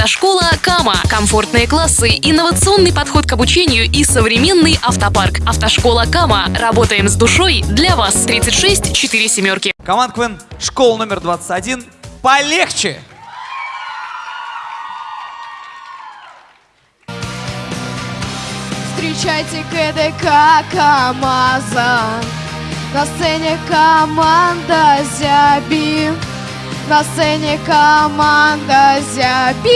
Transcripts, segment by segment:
Автошкола Кама. Комфортные классы, инновационный подход к обучению и современный автопарк. Автошкола Кама. Работаем с душой для вас. 36 4 семерки. Команд КВН школа номер 21. Полегче! Встречайте КДК КамАЗа На сцене команда Зяби На сцене команда Зяби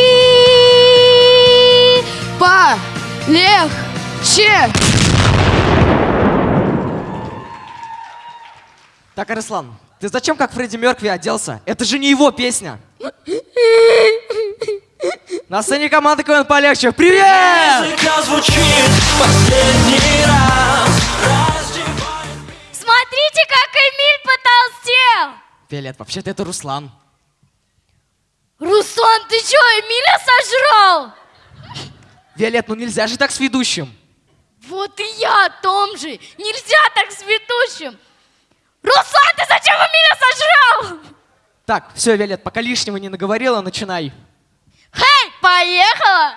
Полегче Так, Арслан, ты зачем как Фредди Меркви оделся? Это же не его песня. На сцене команды КВН полегче. Привет! Музыка звучит в последний раз. Раздевай Смотрите, как Эмиль потолстел! Виолет, вообще-то это Руслан. Руслан, ты чё, Эмиля сожрал? Виолет, ну нельзя же так с ведущим. Вот и я о том же. Нельзя так с ведущим. Руслан, ты зачем Эмиля сожрал? Так, все, Виолет, пока лишнего не наговорила, начинай. Хей, поехала!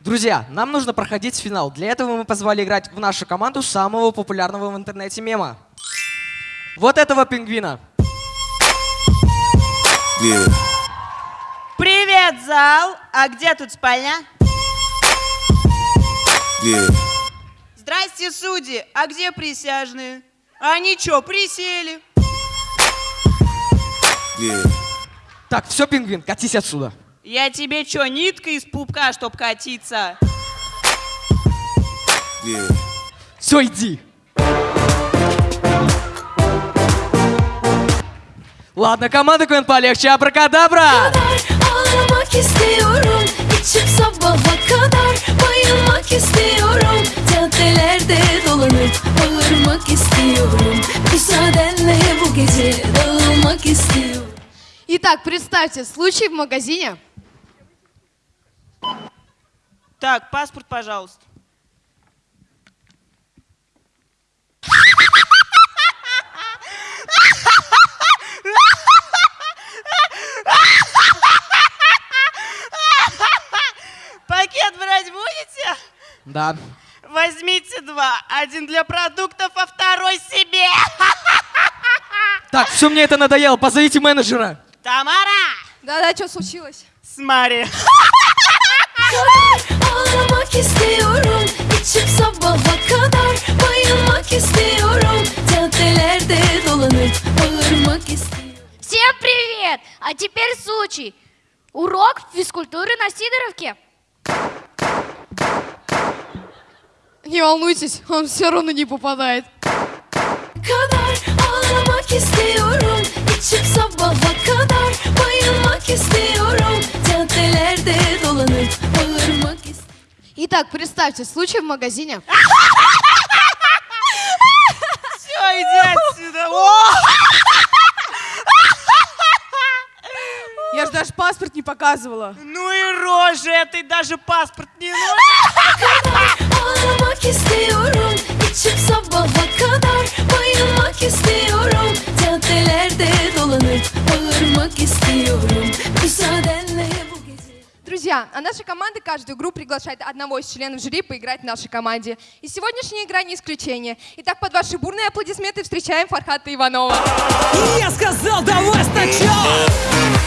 Друзья, нам нужно проходить финал. Для этого мы позвали играть в нашу команду самого популярного в интернете мема. Вот этого пингвина. Привет, зал! А где тут спальня? Здрасте, судьи! А где присяжные? Они чё, присели? Так, все, пингвин, катись отсюда. Я тебе чё, нитка из пупка, чтоб катиться? Все, иди. Ладно, команда КВН полегче, абракадабра! Ağlamak istiyorum içip sabaha kadar Bayılmak istiyorum Caddelerde dolanıp Bağırmak istiyorum Müsaadenle bu gece Dağılmak istiyorum Итак, представьте, случай в магазине Так, паспорт, пожалуйста. Да. Возьмите два. Один для продуктов, а второй себе. Так, все мне это надоело, позовите менеджера. Тамара! Да-да, что случилось? Смотри. Ağlamak istiyorum içip sabaha kadar Bayılmak istiyorum Caddelerde dolanıp Bağırmak istiyorum Всем привет! А теперь случай. Урок физкультуры на Сидоровке. Не волнуйтесь, он все равно не попадает. kadar Ağlamak istiyorum içip sabaha kadar Bayılmak istiyorum Caddelerde dolanıp Bağırmak istiyorum Итак, представьте, случай в магазине. Все, иди отсюда. Я же даже паспорт не показывала. Ну и рожа этой даже паспорт не нужен. Ağlamak istiyorum içip sabaha kadar Bayılmak istiyorum Caddelerde dolanıp Bağırmak istiyorum Müsaadenle Друзья, а наша команда каждую игру приглашает одного из членов жюри поиграть в нашей команде. И сегодняшняя игра не исключение. Итак, под ваши бурные аплодисменты встречаем Фархата Иванова. Я сказал, давай сначала!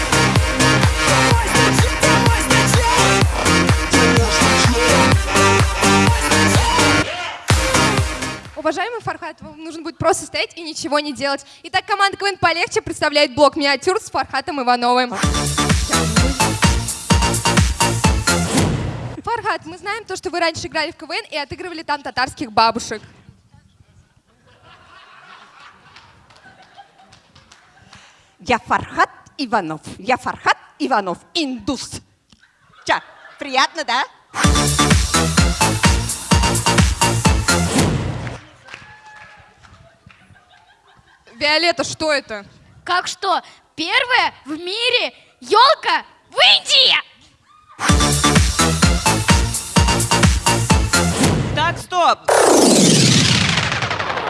Уважаемый Фархат, вам нужно будет просто стоять и ничего не делать. Итак, команда КВН полегче представляет блок миниатюр с Фархатом Ивановым. Фархат, мы знаем то, что вы раньше играли в КВН и отыгрывали там татарских бабушек. Я Фархат Иванов. Я Фархат Иванов, индус. Ча, приятно, да? Виолетта, что это? Как что? Первая в мире елка в Индии! Так, стоп.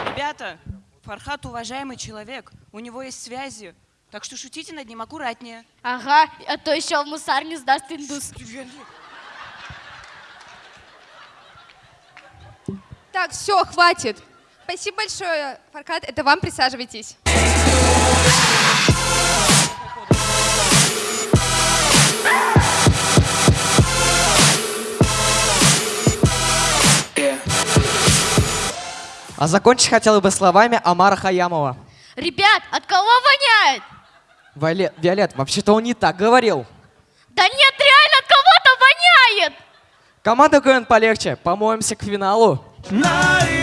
Ребята, Фархат уважаемый человек, у него есть связи. Так что шутите над ним аккуратнее. Ага, а то еще в мусарню сдаст индус. Так, все, хватит. Спасибо большое, Фархат. Это вам присаживайтесь. А закончить хотел бы словами Амара Хаямова. Ребят, от кого воняет? Виолет, Виолет, вообще-то он не так говорил. Да нет, реально от кого-то воняет! Команда КВН полегче, помоемся к финалу. Най-най,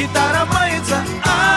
гитара мается, а